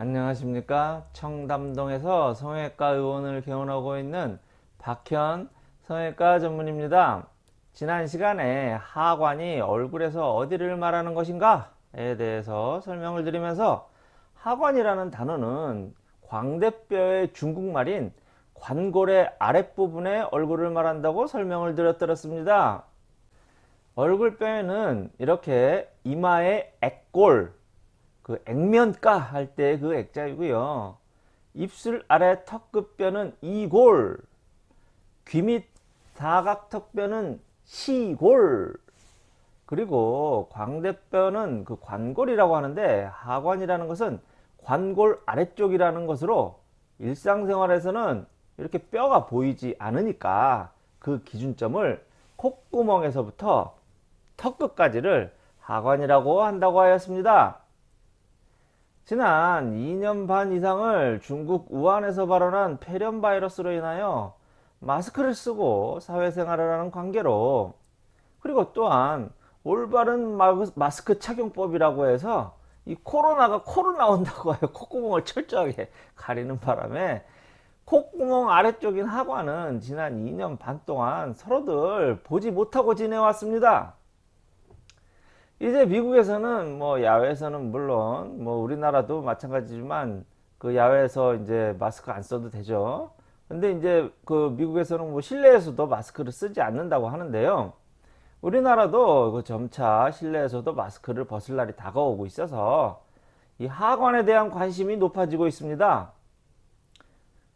안녕하십니까? 청담동에서 성형외과 의원을 개원하고 있는 박현 성형외과 전문입니다. 지난 시간에 하관이 얼굴에서 어디를 말하는 것인가? 에 대해서 설명을 드리면서 하관이라는 단어는 광대뼈의 중국말인 관골의 아랫부분에 얼굴을 말한다고 설명을 드렸더랬습니다. 얼굴뼈에는 이렇게 이마의 액골 그 액면가 할 때 그 액자이고요. 입술 아래 턱끝뼈는 이골, 귀 밑 사각턱뼈는 시골, 그리고 광대뼈는 그 관골이라고 하는데 하관이라는 것은 관골 아래쪽이라는 것으로 일상생활에서는 이렇게 뼈가 보이지 않으니까 그 기준점을 콧구멍에서부터 턱끝까지를 하관이라고 한다고 하였습니다. 지난 2년 반 이상을 중국 우한에서 발원한 폐렴 바이러스로 인하여 마스크를 쓰고 사회생활을 하는 관계로 그리고 또한 올바른 마스크 착용법이라고 해서 이 코로나가 코로 나온다고 해요 콧구멍을 철저하게 가리는 바람에 콧구멍 아래쪽인 하관은 지난 2년 반 동안 서로들 보지 못하고 지내왔습니다. 이제 미국에서는 뭐 야외에서는 물론 뭐 우리나라도 마찬가지지만 그 야외에서 이제 마스크 안 써도 되죠. 근데 이제 그 미국에서는 뭐 실내에서도 마스크를 쓰지 않는다고 하는데요. 우리나라도 그 점차 실내에서도 마스크를 벗을 날이 다가오고 있어서 이 하관에 대한 관심이 높아지고 있습니다.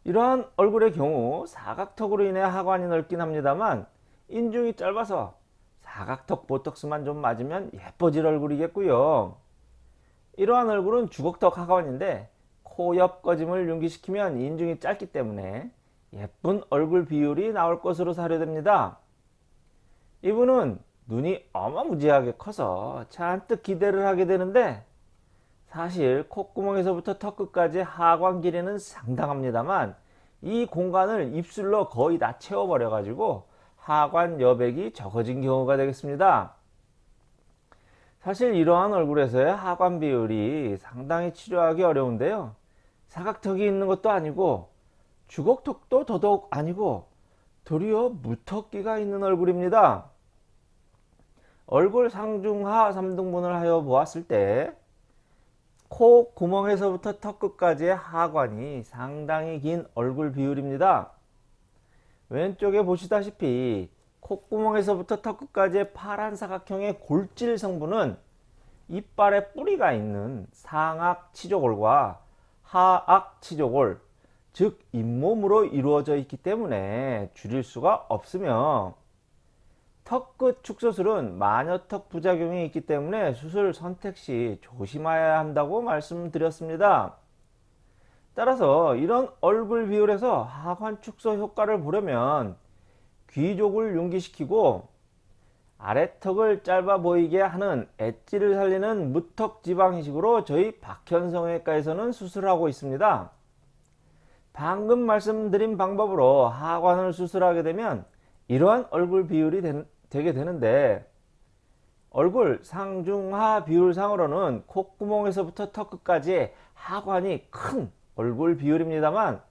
이러한 얼굴의 경우 사각턱으로 인해 하관이 넓긴 합니다만 인중이 짧아서 사각턱 보톡스만 좀 맞으면 예뻐질 얼굴이겠고요. 이러한 얼굴은 주걱턱 하관인데 코 옆 꺼짐을 융기시키면 인중이 짧기 때문에 예쁜 얼굴 비율이 나올 것으로 사료됩니다. 이분은 눈이 어마무지하게 커서 잔뜩 기대를 하게 되는데 사실 콧구멍에서부터 턱끝까지 하관 길이는 상당합니다만 이 공간을 입술로 거의 다 채워버려 가지고 하관 여백이 적어진 경우가 되겠습니다. 사실 이러한 얼굴에서의 하관 비율이 상당히 치료하기 어려운데요. 사각턱이 있는 것도 아니고 주걱턱도 더더욱 아니고 도리어 무턱기가 있는 얼굴입니다. 얼굴 상중하 3등분을 하여 보았을 때 코 구멍에서부터 턱 끝까지의 하관이 상당히 긴 얼굴 비율입니다. 왼쪽에 보시다시피 콧구멍에서부터 턱끝까지의 파란 사각형의 골질 성분은 이빨에 뿌리가 있는 상악 치조골과 하악 치조골 즉 잇몸으로 이루어져 있기 때문에 줄일 수가 없으며 턱끝 축소술은 마녀턱 부작용이 있기 때문에 수술 선택 시 조심해야 한다고 말씀드렸습니다. 따라서 이런 얼굴 비율에서 하관 축소 효과를 보려면 귀족을 융기시키고 아래턱을 짧아 보이게 하는 엣지를 살리는 무턱 지방이식으로 저희 박현성외과에서는 수술하고 있습니다. 방금 말씀드린 방법으로 하관을 수술하게 되면 이러한 얼굴 비율이 되, 게 되는데 얼굴 상중하 비율상으로는 콧구멍에서부터 턱끝까지 하관이 큰 얼굴 비율입니다만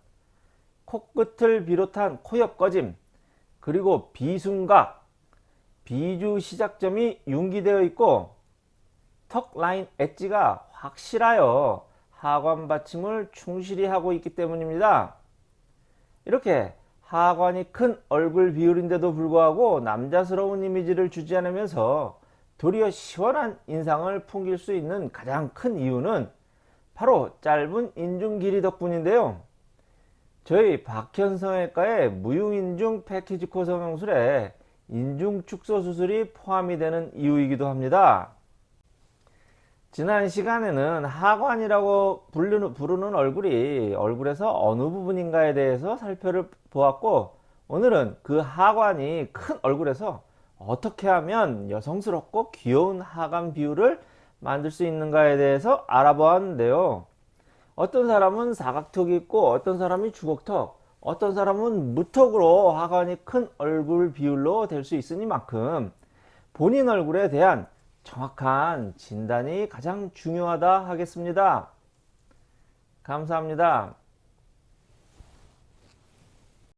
코끝을 비롯한 코옆 꺼짐 그리고 비순각 비주 시작점이 융기되어 있고 턱 라인 엣지가 확실하여 하관 받침을 충실히 하고 있기 때문입니다. 이렇게 하관이 큰 얼굴 비율인데도 불구하고 남자스러운 이미지를 주지 않으면서 도리어 시원한 인상을 풍길 수 있는 가장 큰 이유는 바로 짧은 인중 길이 덕분인데요. 저희 박현성외과의 무용인중 패키지 코 성형술에 인중 축소 수술이 포함이 되는 이유이기도 합니다. 지난 시간에는 하관이라고 부르는, 얼굴이 얼굴에서 어느 부분인가에 대해서 살펴보았고 오늘은 그 하관이 큰 얼굴에서 어떻게 하면 여성스럽고 귀여운 하관 비율을 만들 수 있는가에 대해서 알아보았는데요. 어떤 사람은 사각턱이 있고 어떤 사람이 주걱턱 어떤 사람은 무턱으로 하관이 큰 얼굴 비율로 될 수 있으니만큼 본인 얼굴에 대한 정확한 진단이 가장 중요하다 하겠습니다. 감사합니다.